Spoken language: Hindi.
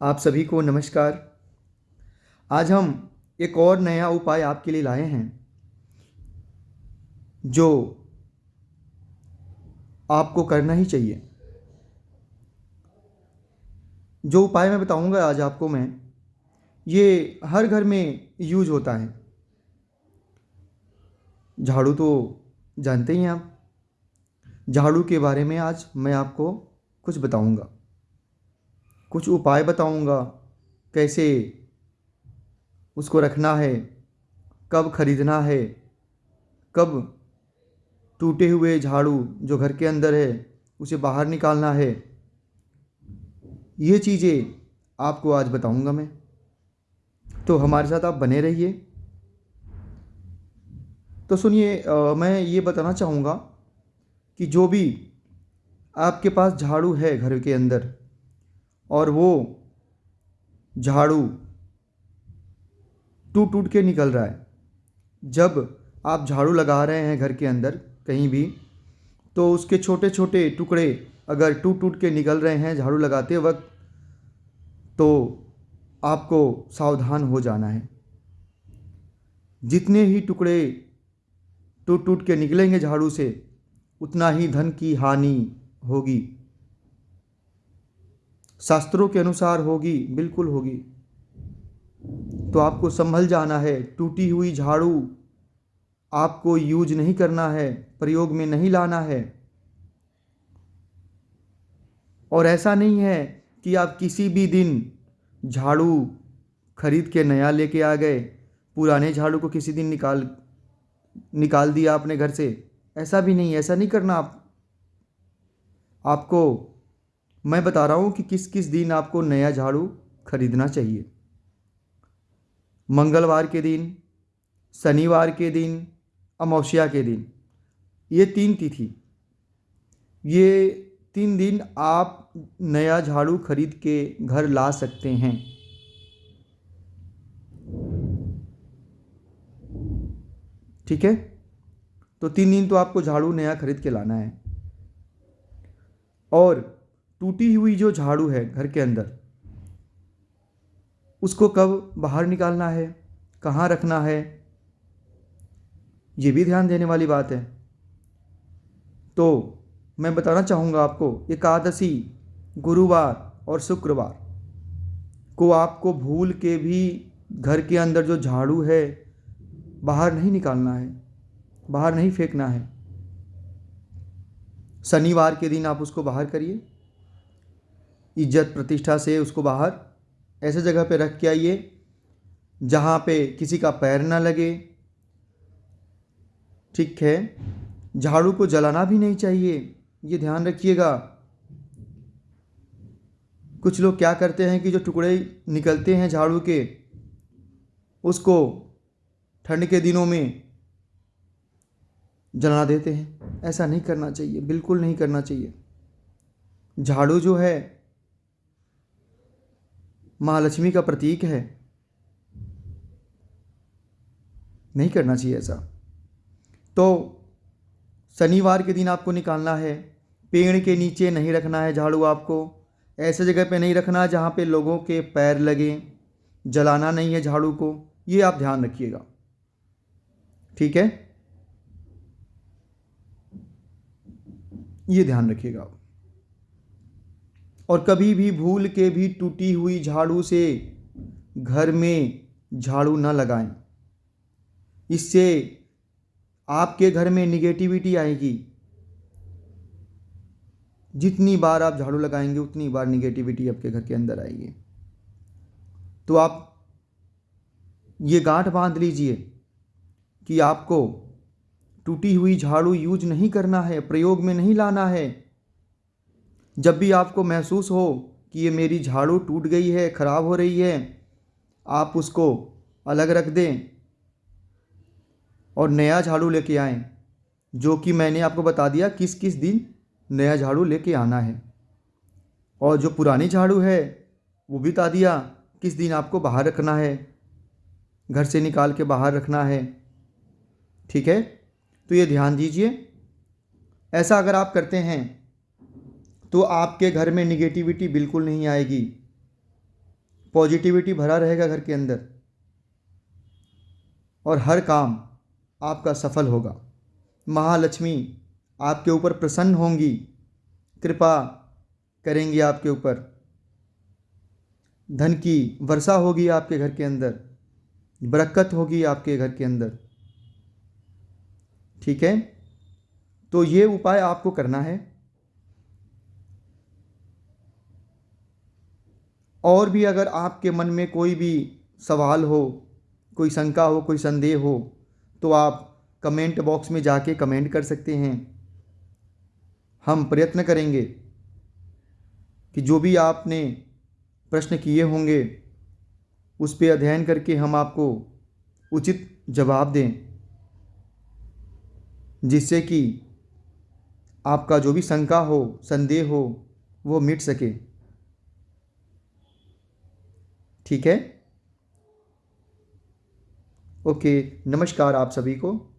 आप सभी को नमस्कार। आज हम एक और नया उपाय आपके लिए लाए हैं, जो आपको करना ही चाहिए। जो उपाय मैं बताऊँगा आज आपको मैं, ये हर घर में यूज़ होता है। झाड़ू तो जानते ही हैं आप। झाड़ू के बारे में आज मैं आपको कुछ बताऊँगा। कुछ उपाय बताऊँगा। कैसे उसको रखना है? कब ख़रीदना है? कब टूटे हुए झाड़ू जो घर के अंदर है, उसे बाहर निकालना है? ये चीज़ें आपको आज बताऊँगा मैं। तो हमारे साथ आप बने रहिए। तो सुनिए मैं ये बताना चाहूँगा कि जो भी आपके पास झाड़ू है घर के अंदर और वो झाड़ू टूट टूट के निकल रहा है। जब आप झाड़ू लगा रहे हैं घर के अंदर कहीं भी तो उसके छोटे छोटे टुकड़े अगर टूट टूट के निकल रहे हैं झाड़ू लगाते वक्त तो आपको सावधान हो जाना है। जितने ही टुकड़े टूट टूट के निकलेंगे झाड़ू से, उतना ही धन की हानि होगी। शास्त्रों के अनुसार होगी, बिल्कुल होगी। तो आपको संभल जाना है, टूटी हुई झाड़ू आपको यूज़ नहीं करना है, प्रयोग में नहीं लाना है। और ऐसा नहीं है कि आप किसी भी दिन झाड़ू खरीद के नया लेके आ गए, पुराने झाड़ू को किसी दिन निकाल निकाल दिया आपने घर से। ऐसा भी नहीं, ऐसा नहीं करना आप, आपको मैं बता रहा हूँ कि किस किस दिन आपको नया झाड़ू खरीदना चाहिए? मंगलवार के दिन, शनिवार के दिन, अमावस्या के दिन। ये तीन तिथि। ये तीन दिन आप नया झाड़ू खरीद के घर ला सकते हैं। ठीक है? तो तीन दिन तो आपको झाड़ू नया खरीद के लाना है। और टूटी हुई जो झाड़ू है घर के अंदर, उसको कब बाहर निकालना है, कहाँ रखना है, ये भी ध्यान देने वाली बात है। तो मैं बताना चाहूँगा आपको, एकादशी, गुरुवार और शुक्रवार को आपको भूल के भी घर के अंदर जो झाड़ू है, बाहर नहीं निकालना है, बाहर नहीं फेंकना है। शनिवार के दिन आप उसको बाहर करिए। इज़्ज़त प्रतिष्ठा से उसको बाहर ऐसे जगह पे रख के आइए, जहाँ पे किसी का पैर ना लगे। ठीक है, झाड़ू को जलाना भी नहीं चाहिए, ये ध्यान रखिएगा। कुछ लोग क्या करते हैं कि जो टुकड़े निकलते हैं झाड़ू के, उसको ठंड के दिनों में जला देते हैं। ऐसा नहीं करना चाहिए, बिल्कुल नहीं करना चाहिए। झाड़ू जो है महालक्ष्मी का प्रतीक है। नहीं करना चाहिए ऐसा। तो शनिवार के दिन आपको निकालना है। पेड़ के नीचे नहीं रखना है झाड़ू आपको। ऐसे जगह पे नहीं रखना है जहाँ पे लोगों के पैर लगे। जलाना नहीं है झाड़ू को। ये आप ध्यान रखिएगा। ठीक है? ये ध्यान रखिएगा। आप और कभी भी भूल के भी टूटी हुई झाड़ू से घर में झाड़ू न लगाएँ। इससे आपके घर में निगेटिविटी आएगी। जितनी बार आप झाड़ू लगाएँगे, उतनी बार निगेटिविटी आपके घर के अंदर आएगी। तो आप ये गांठ बाँध लीजिए कि आपको टूटी हुई झाड़ू यूज़ नहीं करना है, प्रयोग में नहीं लाना है। जब भी आपको महसूस हो कि ये मेरी झाड़ू टूट गई है, ख़राब हो रही है, आप उसको अलग रख दें और नया झाड़ू लेके आएँ, जो कि मैंने आपको बता दिया किस किस दिन नया झाड़ू लेके आना है। और जो पुरानी झाड़ू है, वो भी बता दिया किस दिन आपको बाहर रखना है, घर से निकाल के बाहर रखना है। ठीक है? तो ये ध्यान दीजिए। ऐसा अगर आप करते हैं तो आपके घर में निगेटिविटी बिल्कुल नहीं आएगी। पॉजिटिविटी भरा रहेगा घर के अंदर। और हर काम आपका सफल होगा। महालक्ष्मी आपके ऊपर प्रसन्न होंगी। कृपा करेंगी आपके ऊपर। धन की वर्षा होगी आपके घर के अंदर। बरकत होगी आपके घर के अंदर। ठीक है? तो ये उपाय आपको करना है। और भी अगर आपके मन में कोई भी सवाल हो, कोई शंका हो, कोई संदेह हो तो आप कमेंट बॉक्स में जाके कमेंट कर सकते हैं। हम प्रयत्न करेंगे कि जो भी आपने प्रश्न किए होंगे, उस पर अध्ययन करके हम आपको उचित जवाब दें, जिससे कि आपका जो भी शंका हो, संदेह हो, वो मिट सके। ठीक है? ओके नमस्कार आप सभी को।